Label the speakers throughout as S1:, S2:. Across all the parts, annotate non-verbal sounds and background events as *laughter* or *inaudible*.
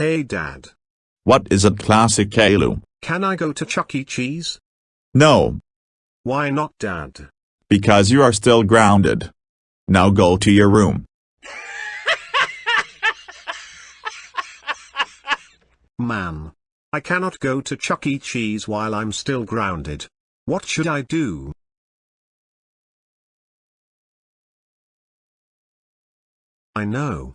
S1: Hey dad.
S2: What is it classic Caillou?
S1: Can I go to Chuck E. Cheese?
S2: No,
S1: Why not dad?
S2: because you are still grounded. Now go to your room. *laughs*
S1: Man. I cannot go to Chuck E. Cheese while I'm still grounded. What should I do? I know.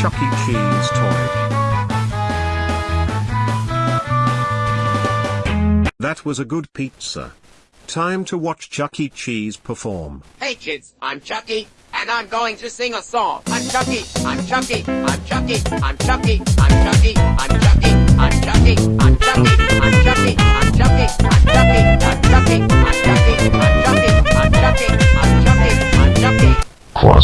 S1: Chuck E. Cheese toy. That was a good pizza. Time to watch Chuck E. Cheese perform.
S3: Hey kids, I'm Chucky, and I'm going to sing a song. I'm Chucky, I'm Chucky, I'm Chucky, I'm Chucky, I'm Chucky, I'm Chucky, I'm Chucky,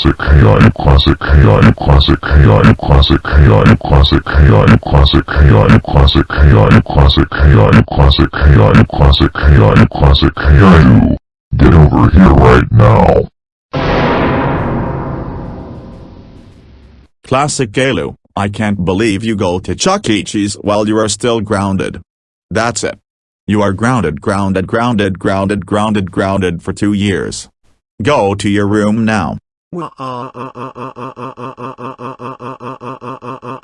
S4: Classic KI, classic KI, classic KI, classic KI, classic KI, classic KI, classic KI, classic KI, classic KI, classic KI, classic KI. Get over here right now.
S2: Classic Caillou, I can't believe you go to Chuck E. Cheese while you are still grounded. That's it. You are grounded grounded grounded grounded grounded grounded for two years. Go to your room now.
S1: Wah ah ah ah ah ah ah ah ah ah ah ah ah ah ah ah ah